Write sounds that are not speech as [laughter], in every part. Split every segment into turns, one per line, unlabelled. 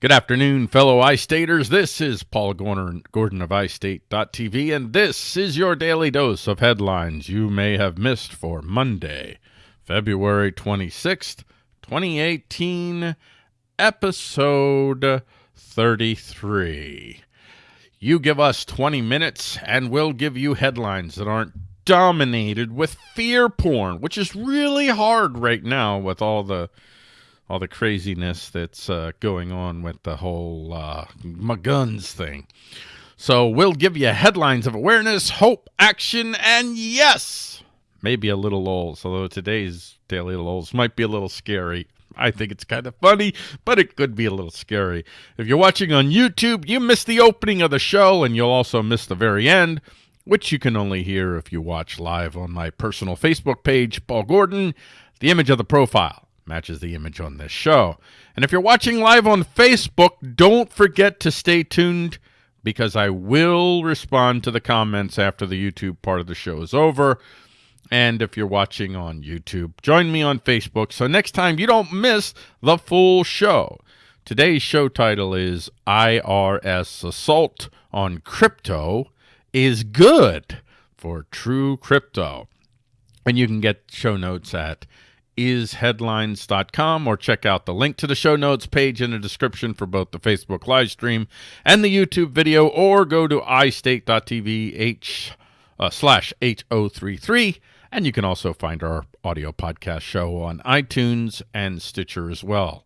Good afternoon, fellow iStaters. This is Paul Gordon, of iState.tv, and this is your daily dose of headlines you may have missed for Monday, February 26th, 2018, episode 33. You give us 20 minutes, and we'll give you headlines that aren't dominated with fear porn, which is really hard right now with all the all the craziness that's uh, going on with the whole uh, my guns thing. So we'll give you headlines of awareness, hope, action, and yes, maybe a little lulls. Although today's daily lulls might be a little scary. I think it's kind of funny, but it could be a little scary. If you're watching on YouTube, you missed the opening of the show, and you'll also miss the very end, which you can only hear if you watch live on my personal Facebook page, Paul Gordon. The image of the profile matches the image on this show. And if you're watching live on Facebook, don't forget to stay tuned because I will respond to the comments after the YouTube part of the show is over. And if you're watching on YouTube, join me on Facebook so next time you don't miss the full show. Today's show title is IRS Assault on Crypto is Good for True Crypto. And you can get show notes at isheadlines.com or check out the link to the show notes page in the description for both the Facebook live stream and the YouTube video or go to istate.tv h uh, slash H033 and you can also find our audio podcast show on iTunes and Stitcher as well.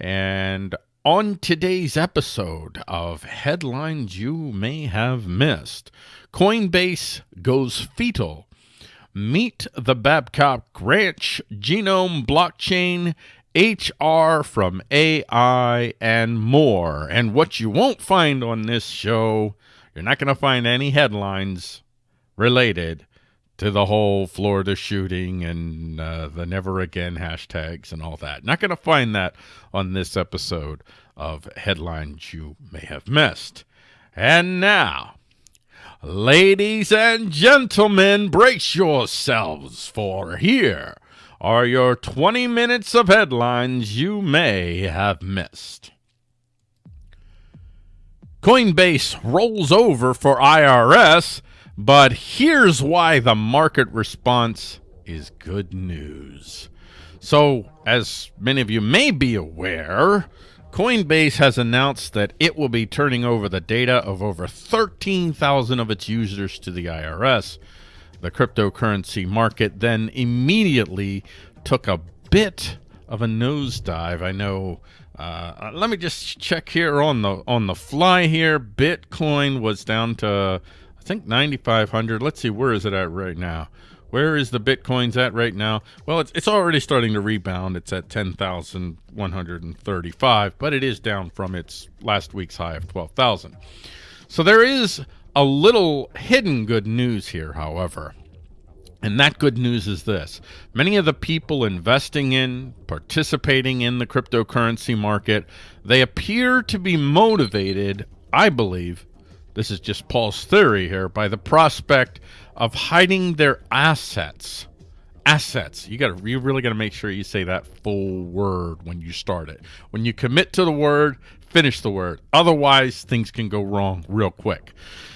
And on today's episode of Headlines You May Have Missed, Coinbase goes fetal Meet the Babcock Ranch, Genome Blockchain, HR from AI, and more. And what you won't find on this show, you're not going to find any headlines related to the whole Florida shooting and uh, the never again hashtags and all that. Not going to find that on this episode of Headlines You May Have Missed. And now, Ladies and gentlemen, brace yourselves, for here are your 20 minutes of headlines you may have missed. Coinbase rolls over for IRS, but here's why the market response is good news. So, as many of you may be aware, Coinbase has announced that it will be turning over the data of over 13,000 of its users to the IRS. The cryptocurrency market then immediately took a bit of a nosedive. I know. Uh, let me just check here on the on the fly here. Bitcoin was down to I think 9,500. Let's see where is it at right now. Where is the Bitcoins at right now? Well, it's, it's already starting to rebound. It's at 10,135, but it is down from its last week's high of 12,000. So there is a little hidden good news here, however. And that good news is this. Many of the people investing in, participating in the cryptocurrency market, they appear to be motivated, I believe, this is just Paul's theory here, by the prospect of hiding their assets. Assets. You got to you really got to make sure you say that full word when you start it. When you commit to the word, finish the word. Otherwise, things can go wrong real quick.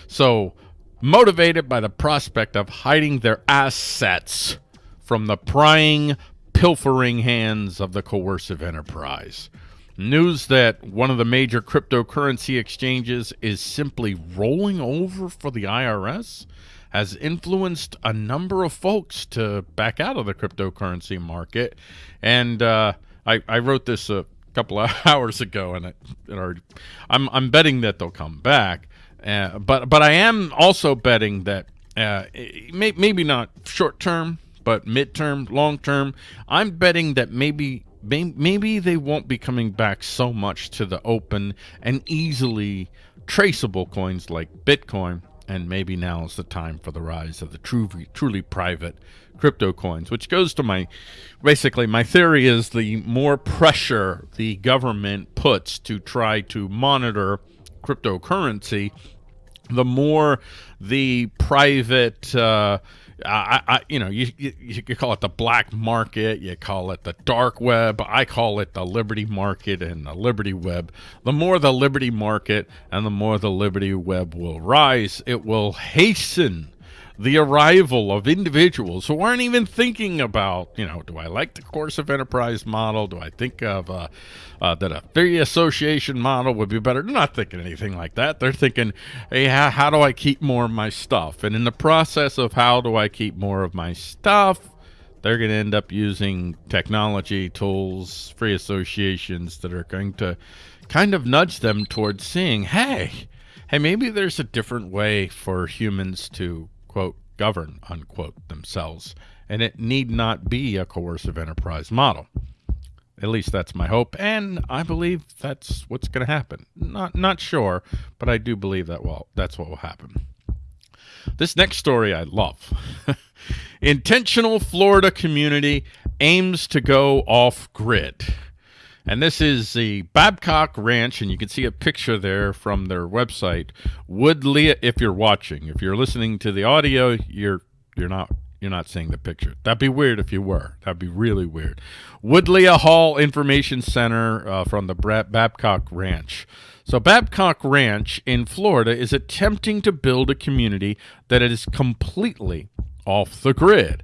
So, motivated by the prospect of hiding their assets from the prying, pilfering hands of the coercive enterprise. News that one of the major cryptocurrency exchanges is simply rolling over for the IRS has influenced a number of folks to back out of the cryptocurrency market. And uh, I, I wrote this a couple [laughs] of hours ago, and it, it already, I'm, I'm betting that they'll come back. Uh, but but I am also betting that uh, may, maybe not short term, but midterm, long term. I'm betting that maybe maybe they won't be coming back so much to the open and easily traceable coins like Bitcoin and maybe now is the time for the rise of the truly, truly private crypto coins, which goes to my basically my theory is the more pressure the government puts to try to monitor cryptocurrency, the more the private uh, I, I, you know, you, you you call it the black market, you call it the dark web. I call it the liberty market and the liberty web. The more the liberty market and the more the liberty web will rise, it will hasten the arrival of individuals who aren't even thinking about, you know, do I like the course of enterprise model? Do I think of uh, uh, that a free association model would be better? They're not thinking anything like that. They're thinking, hey, how, how do I keep more of my stuff? And in the process of how do I keep more of my stuff, they're going to end up using technology, tools, free associations that are going to kind of nudge them towards seeing, hey, hey, maybe there's a different way for humans to quote, govern, unquote, themselves, and it need not be a coercive enterprise model. At least that's my hope, and I believe that's what's going to happen. Not not sure, but I do believe that well, that's what will happen. This next story I love. [laughs] Intentional Florida community aims to go off grid. And this is the Babcock Ranch, and you can see a picture there from their website. Woodlea, if you're watching, if you're listening to the audio, you're you're not you're not seeing the picture. That'd be weird if you were. That'd be really weird. Woodlea Hall Information Center uh, from the Babcock Ranch. So Babcock Ranch in Florida is attempting to build a community that is completely off the grid.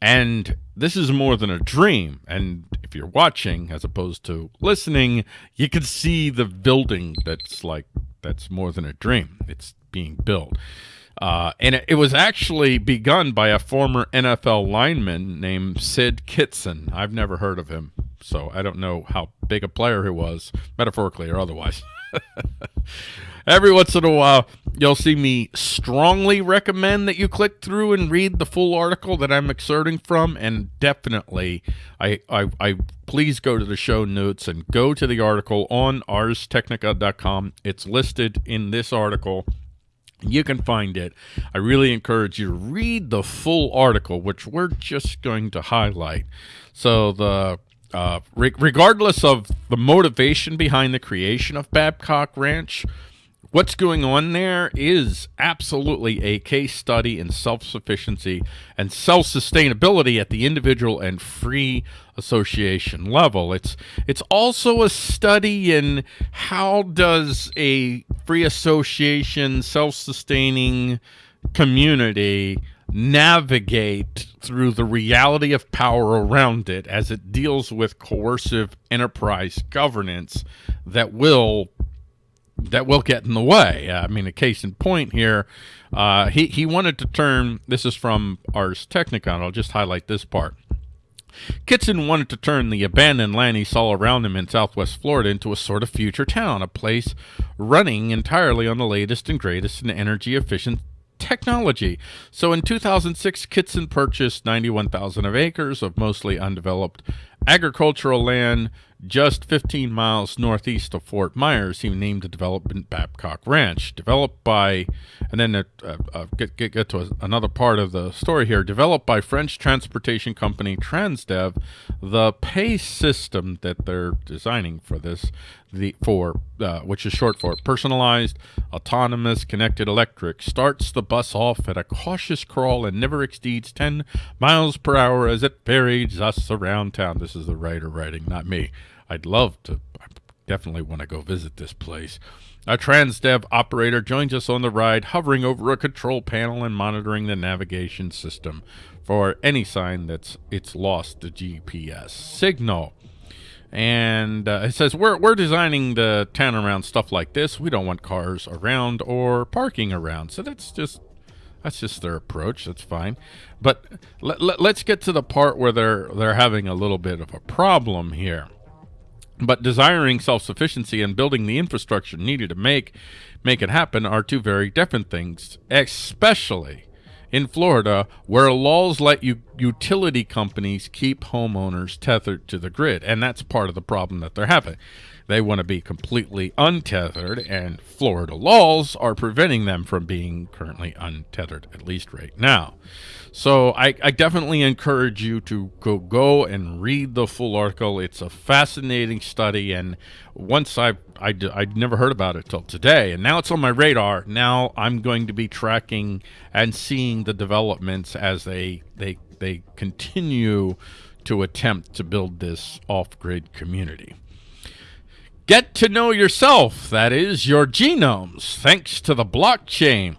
And this is more than a dream. And if you're watching as opposed to listening, you can see the building that's like, that's more than a dream. It's being built. Uh, and it, it, was actually begun by a former NFL lineman named Sid Kitson. I've never heard of him, so I don't know how big a player he was, metaphorically or otherwise. [laughs] Every once in a while, you'll see me strongly recommend that you click through and read the full article that I'm excerpting from. And definitely, I, I, I please go to the show notes and go to the article on arstechnica.com. It's listed in this article. You can find it. I really encourage you to read the full article, which we're just going to highlight. So the uh, re regardless of the motivation behind the creation of Babcock Ranch, What's going on there is absolutely a case study in self-sufficiency and self-sustainability at the individual and free association level. It's it's also a study in how does a free association self-sustaining community navigate through the reality of power around it as it deals with coercive enterprise governance that will that will get in the way. I mean, a case in point here, uh, he, he wanted to turn, this is from Ars Technica, I'll just highlight this part. Kitson wanted to turn the abandoned land he saw around him in southwest Florida into a sort of future town, a place running entirely on the latest and greatest in energy efficient technology. So in 2006, Kitson purchased 91,000 of acres of mostly undeveloped agricultural land just 15 miles northeast of Fort Myers, he named the development Babcock Ranch, developed by, and then uh, uh, get, get, get to a, another part of the story here, developed by French transportation company Transdev, the PACE system that they're designing for this, the for uh, which is short for personalized, autonomous, connected electric, starts the bus off at a cautious crawl and never exceeds 10 miles per hour as it ferries us around town. This is the writer writing, not me. I'd love to, I definitely want to go visit this place. A Transdev operator joins us on the ride, hovering over a control panel and monitoring the navigation system for any sign that it's lost the GPS signal. And uh, it says, we're, we're designing the town around stuff like this. We don't want cars around or parking around. So that's just that's just their approach. That's fine. But let, let, let's get to the part where they're they're having a little bit of a problem here. But desiring self-sufficiency and building the infrastructure needed to make make it happen are two very different things, especially in Florida, where laws let you utility companies keep homeowners tethered to the grid. And that's part of the problem that they're having. They want to be completely untethered, and Florida laws are preventing them from being currently untethered, at least right now. So I, I, definitely encourage you to go go and read the full article. It's a fascinating study, and once I I I'd never heard about it till today, and now it's on my radar. Now I'm going to be tracking and seeing the developments as they they they continue to attempt to build this off-grid community. Get to know yourself, that is, your genomes, thanks to the blockchain.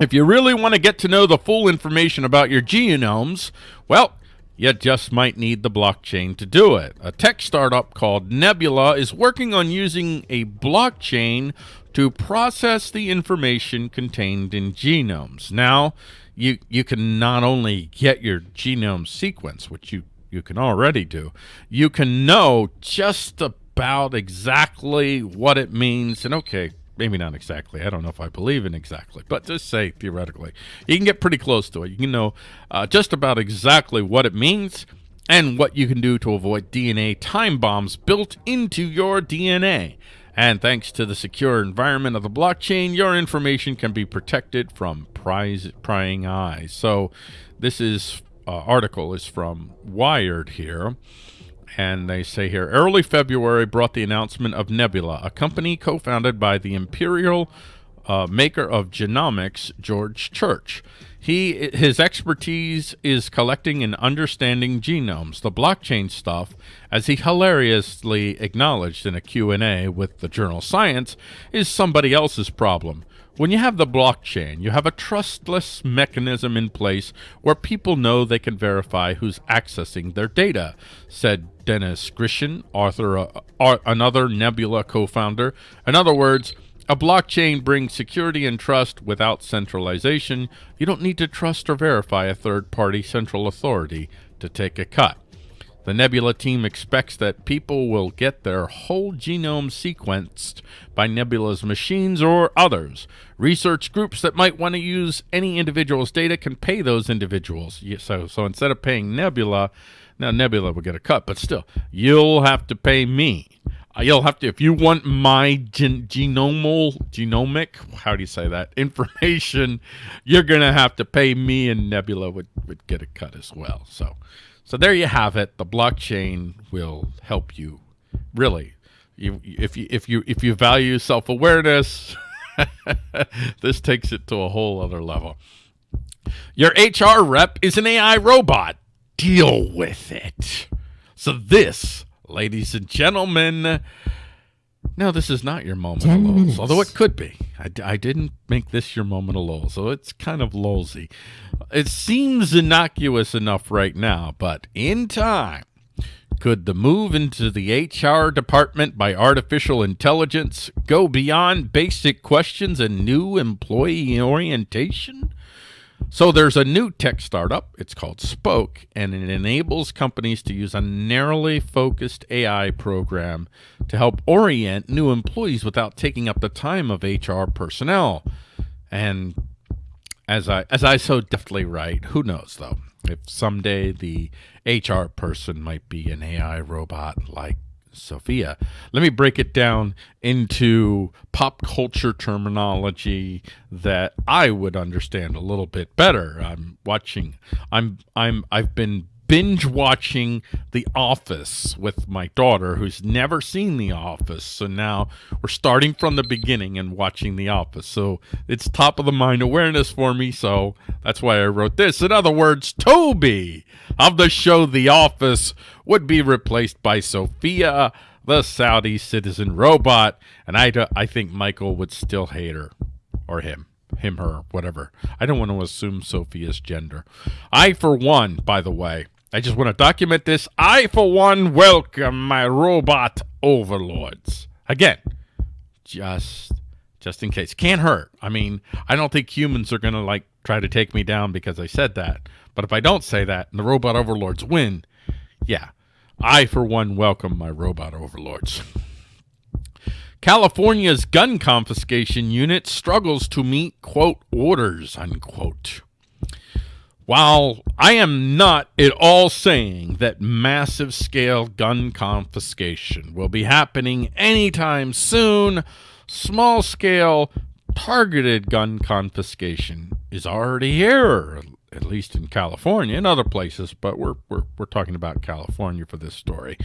If you really want to get to know the full information about your genomes, well, you just might need the blockchain to do it. A tech startup called Nebula is working on using a blockchain to process the information contained in genomes. Now, you you can not only get your genome sequence, which you you can already do, you can know just about exactly what it means. And okay, maybe not exactly. I don't know if I believe in exactly, but just say theoretically. You can get pretty close to it. You can know uh, just about exactly what it means and what you can do to avoid DNA time bombs built into your DNA. And thanks to the secure environment of the blockchain, your information can be protected from prize, prying eyes. So this is uh, article is from Wired here. And they say here, early February brought the announcement of Nebula, a company co-founded by the Imperial uh, maker of genomics, George Church. He his expertise is collecting and understanding genomes, the blockchain stuff, as he hilariously acknowledged in a Q&A with the journal Science, is somebody else's problem. When you have the blockchain, you have a trustless mechanism in place where people know they can verify who's accessing their data, said Dennis Grishin, author, uh, another Nebula co-founder. In other words, a blockchain brings security and trust without centralization. You don't need to trust or verify a third-party central authority to take a cut. The Nebula team expects that people will get their whole genome sequenced by Nebula's machines or others. Research groups that might want to use any individual's data can pay those individuals. So, so instead of paying Nebula, now Nebula will get a cut, but still, you'll have to pay me. Uh, you'll have to if you want my gen genomal genomic how do you say that [laughs] information you're gonna have to pay me and nebula would, would get a cut as well so so there you have it. The blockchain will help you really. You, if you if you if you value self-awareness [laughs] this takes it to a whole other level. Your hr rep is an ai robot. Deal with it. So this ladies and gentlemen. No, this is not your moment Ten of lulls, although it could be. I, I didn't make this your moment of lulls, so it's kind of lulsy. It seems innocuous enough right now, but in time, could the move into the HR department by artificial intelligence go beyond basic questions and new employee orientation? So there's a new tech startup. It's called Spoke, and it enables companies to use a narrowly focused AI program to help orient new employees without taking up the time of HR personnel. And as I as I so deftly write, who knows though, if someday the HR person might be an AI robot like Sophia. Let me break it down into pop culture terminology that I would understand a little bit better. I'm watching I'm I'm I've been binge watching The Office with my daughter who's never seen The Office. So now we're starting from the beginning and watching The Office. So it's top of the mind awareness for me. So that's why I wrote this. In other words, Toby of the show The Office would be replaced by Sophia, the Saudi citizen robot. And I, I think Michael would still hate her or him him, her, whatever. I don't want to assume Sophia's gender. I, for one, by the way, I just want to document this. I, for one, welcome my robot overlords. Again, just just in case. Can't hurt. I mean, I don't think humans are going to, like, try to take me down because I said that. But if I don't say that and the robot overlords win, yeah, I, for one, welcome my robot overlords. California's gun confiscation unit struggles to meet, quote, orders, unquote. While I am not at all saying that massive scale gun confiscation will be happening anytime soon, small scale targeted gun confiscation is already here, at least in California and other places, but we're, we're, we're talking about California for this story.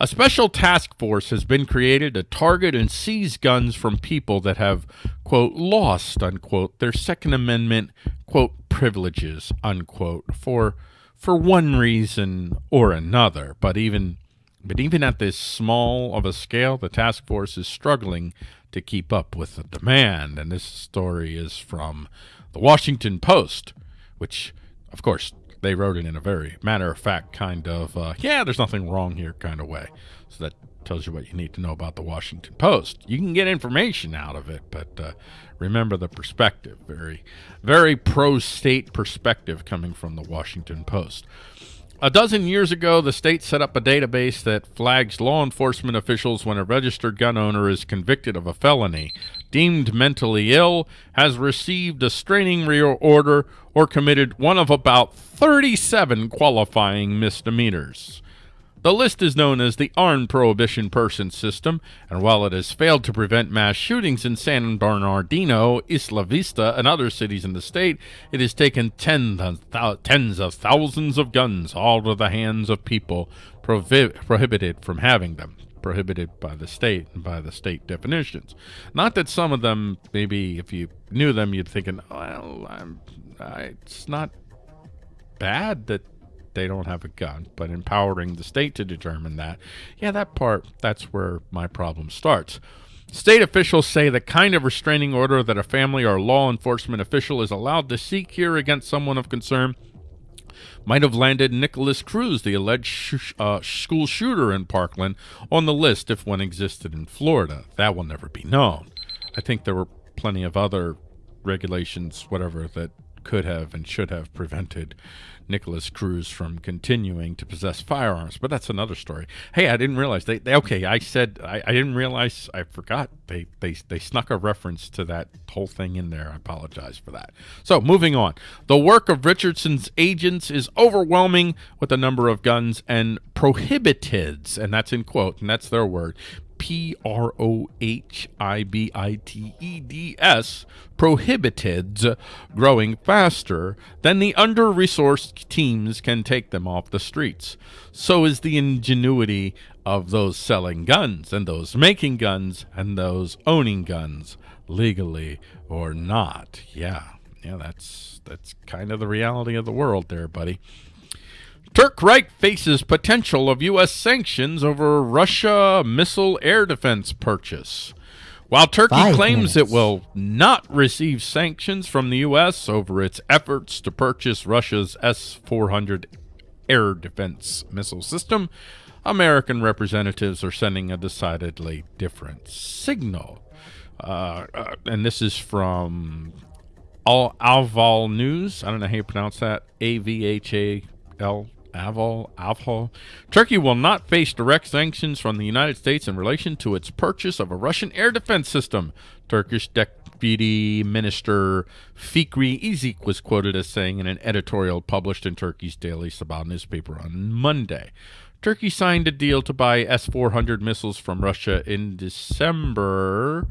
A special task force has been created to target and seize guns from people that have, quote, lost, unquote, their Second Amendment, quote, privileges, unquote, for, for one reason or another. But even, but even at this small of a scale, the task force is struggling to keep up with the demand. And this story is from the Washington Post which, of course, they wrote it in a very matter of fact kind of, uh, yeah, there's nothing wrong here kind of way. So that tells you what you need to know about the Washington Post. You can get information out of it, but uh, remember the perspective. Very, very pro state perspective coming from the Washington Post. A dozen years ago, the state set up a database that flags law enforcement officials when a registered gun owner is convicted of a felony, deemed mentally ill, has received a straining order, or committed one of about 37 qualifying misdemeanors. The list is known as the Armed Prohibition Person System, and while it has failed to prevent mass shootings in San Bernardino, Isla Vista, and other cities in the state, it has taken tens of, tens of thousands of guns out of the hands of people prohi prohibited from having them prohibited by the state and by the state definitions. Not that some of them, maybe if you knew them, you'd think, well, I'm, I, it's not bad that they don't have a gun, but empowering the state to determine that, yeah, that part, that's where my problem starts. State officials say the kind of restraining order that a family or law enforcement official is allowed to seek here against someone of concern might have landed Nicholas Cruz, the alleged sh uh, school shooter in Parkland, on the list if one existed in Florida. That will never be known. I think there were plenty of other regulations, whatever, that could have and should have prevented Nicholas Cruz from continuing to possess firearms. But that's another story. Hey, I didn't realize they, they okay, I said I, I didn't realize I forgot they, they they snuck a reference to that whole thing in there. I apologize for that. So moving on. The work of Richardson's agents is overwhelming with the number of guns and prohibiteds, and that's in quote, and that's their word, P R O H I B I T E D S, prohibited, growing faster than the under resourced teams can take them off the streets. So is the ingenuity of those selling guns, and those making guns, and those owning guns, legally or not. Yeah, yeah, that's that's kind of the reality of the world there, buddy. Turk Reich faces potential of U.S. sanctions over Russia missile air defense purchase. While Turkey Five claims minutes. it will not receive sanctions from the U.S. over its efforts to purchase Russia's S-400 air defense missile system, American representatives are sending a decidedly different signal. Uh, uh, and this is from Al Avval News. I don't know how you pronounce that. A-V-H-A-L Aval, Avhol. Turkey will not face direct sanctions from the United States in relation to its purchase of a Russian air defense system. Turkish Deputy Minister Fikri Işık was quoted as saying in an editorial published in Turkey's daily Sabah newspaper on Monday. Turkey signed a deal to buy S-400 missiles from Russia in December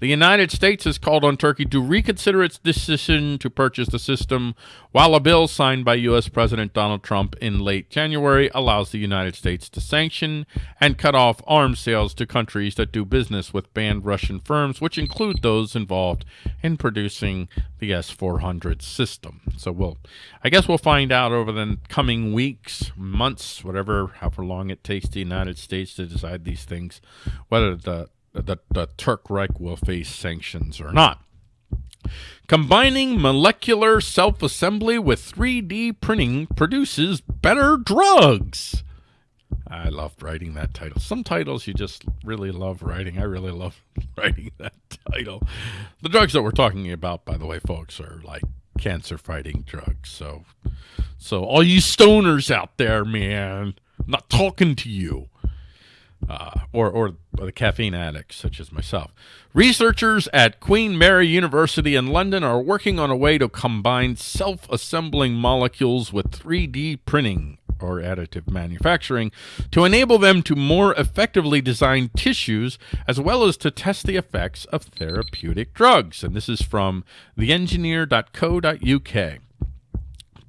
the United States has called on Turkey to reconsider its decision to purchase the system, while a bill signed by U.S. President Donald Trump in late January allows the United States to sanction and cut off arms sales to countries that do business with banned Russian firms, which include those involved in producing the S-400 system. So we'll, I guess we'll find out over the coming weeks, months, whatever, however long it takes the United States to decide these things, whether the that the Turk Reich will face sanctions or not. Combining molecular self-assembly with 3D printing produces better drugs. I loved writing that title. Some titles you just really love writing. I really love [laughs] writing that title. The drugs that we're talking about, by the way, folks, are like cancer-fighting drugs. So, so all you stoners out there, man, I'm not talking to you uh, or, or the caffeine addicts such as myself. Researchers at Queen Mary University in London are working on a way to combine self-assembling molecules with 3D printing or additive manufacturing to enable them to more effectively design tissues as well as to test the effects of therapeutic drugs. And this is from theengineer.co.uk.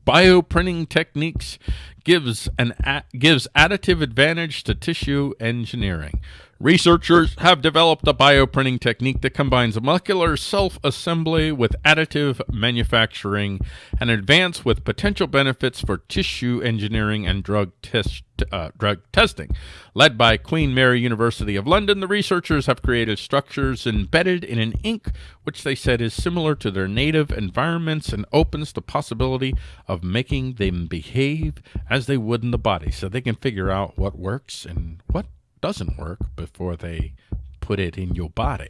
bioprinting techniques gives an gives additive advantage to tissue engineering. Researchers have developed a bioprinting technique that combines molecular self-assembly with additive manufacturing and advance with potential benefits for tissue engineering and drug test, uh, drug testing. Led by Queen Mary University of London, the researchers have created structures embedded in an ink which they said is similar to their native environments and opens the possibility of making them behave as they would in the body so they can figure out what works and what doesn't work before they put it in your body.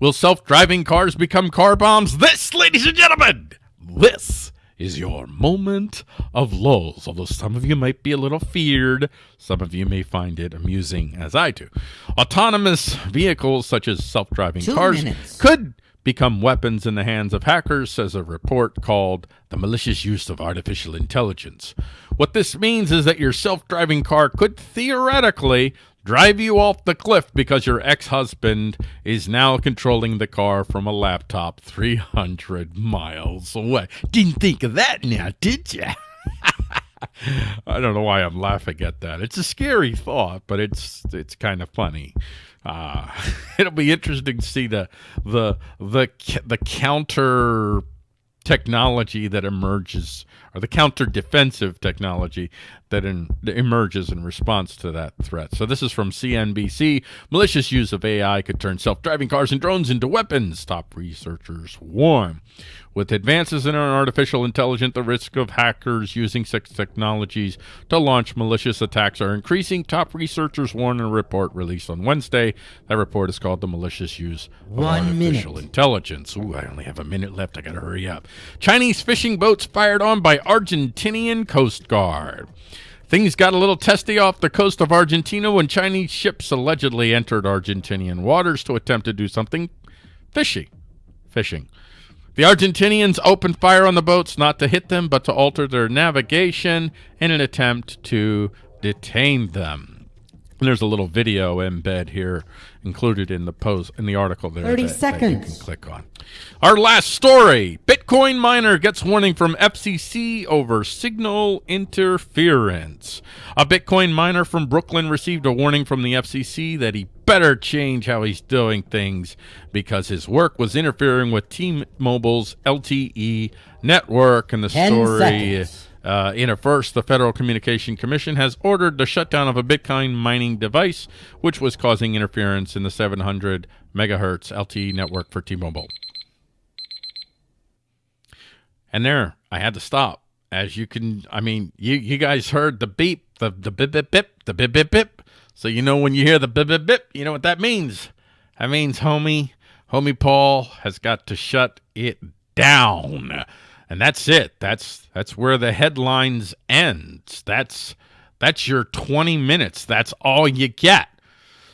Will self-driving cars become car bombs? This, ladies and gentlemen, this is your moment of lulls. Although some of you might be a little feared, some of you may find it amusing, as I do. Autonomous vehicles, such as self-driving cars, minutes. could become weapons in the hands of hackers, says a report called The Malicious Use of Artificial Intelligence. What this means is that your self-driving car could theoretically drive you off the cliff because your ex-husband is now controlling the car from a laptop 300 miles away. Didn't think of that now, did you? [laughs] I don't know why I'm laughing at that. It's a scary thought, but it's it's kind of funny. Uh, [laughs] it'll be interesting to see the the the the counter technology that emerges or the counter defensive technology that, in, that emerges in response to that threat. So this is from CNBC. Malicious use of AI could turn self-driving cars and drones into weapons, top researchers warn. With advances in artificial intelligence, the risk of hackers using such technologies to launch malicious attacks are increasing. Top researchers warn in a report released on Wednesday. That report is called The Malicious Use of One Artificial minute. Intelligence. Ooh, I only have a minute left. I got to hurry up. Chinese fishing boats fired on by Argentinian Coast Guard. Things got a little testy off the coast of Argentina when Chinese ships allegedly entered Argentinian waters to attempt to do something fishy. Fishing. The Argentinians opened fire on the boats not to hit them, but to alter their navigation in an attempt to detain them. And there's a little video embed here included in the post in the article there
30 that, seconds. That
you can click on. Our last story. Bitcoin miner gets warning from FCC over signal interference. A Bitcoin miner from Brooklyn received a warning from the FCC that he better change how he's doing things because his work was interfering with T-Mobile's LTE network and the story seconds. Uh, in a first, the Federal Communication Commission has ordered the shutdown of a Bitcoin mining device, which was causing interference in the 700 megahertz LTE network for T-Mobile. And there, I had to stop. As you can, I mean, you, you guys heard the beep, the, the bip, bip, bip, the bip, bip, bip. So you know when you hear the bip, bip, bip, you know what that means. That means homie, homie Paul has got to shut it down. And that's it. That's that's where the headlines ends. That's that's your 20 minutes. That's all you get.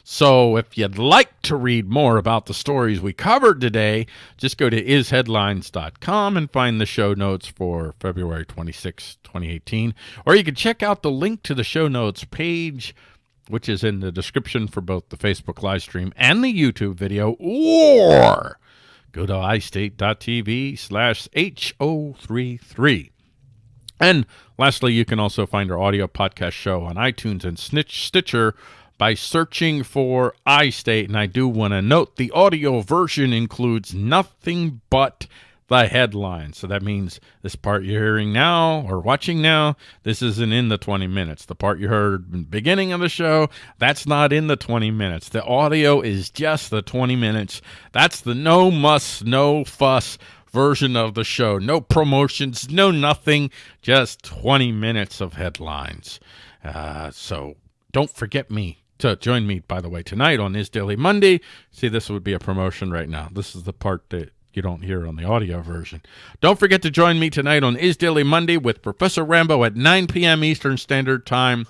So if you'd like to read more about the stories we covered today, just go to isheadlines.com and find the show notes for February 26, 2018. Or you can check out the link to the show notes page, which is in the description for both the Facebook live stream and the YouTube video, or go to istate.tv slash H033. And lastly, you can also find our audio podcast show on iTunes and Snitch Stitcher by searching for iState. And I do want to note the audio version includes nothing but the headline. So that means this part you're hearing now or watching now, this isn't in the 20 minutes. The part you heard beginning of the show, that's not in the 20 minutes. The audio is just the 20 minutes. That's the no muss, no fuss version of the show. No promotions, no nothing, just 20 minutes of headlines. Uh, so don't forget me to join me, by the way, tonight on Is Daily Monday. See, this would be a promotion right now. This is the part that you don't hear on the audio version. Don't forget to join me tonight on Is Daily Monday with Professor Rambo at 9 p.m. Eastern Standard Time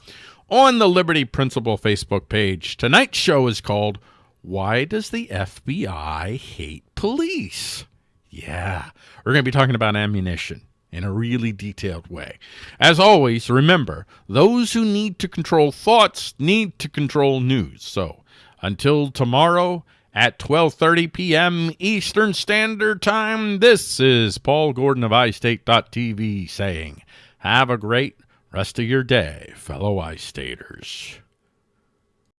on the Liberty Principle Facebook page. Tonight's show is called Why Does the FBI Hate Police? Yeah, we're going to be talking about ammunition in a really detailed way. As always, remember, those who need to control thoughts need to control news. So until tomorrow, at 12:30 p.m. Eastern Standard Time. This is Paul Gordon of iState.tv saying, "Have a great rest of your day, fellow iStaters."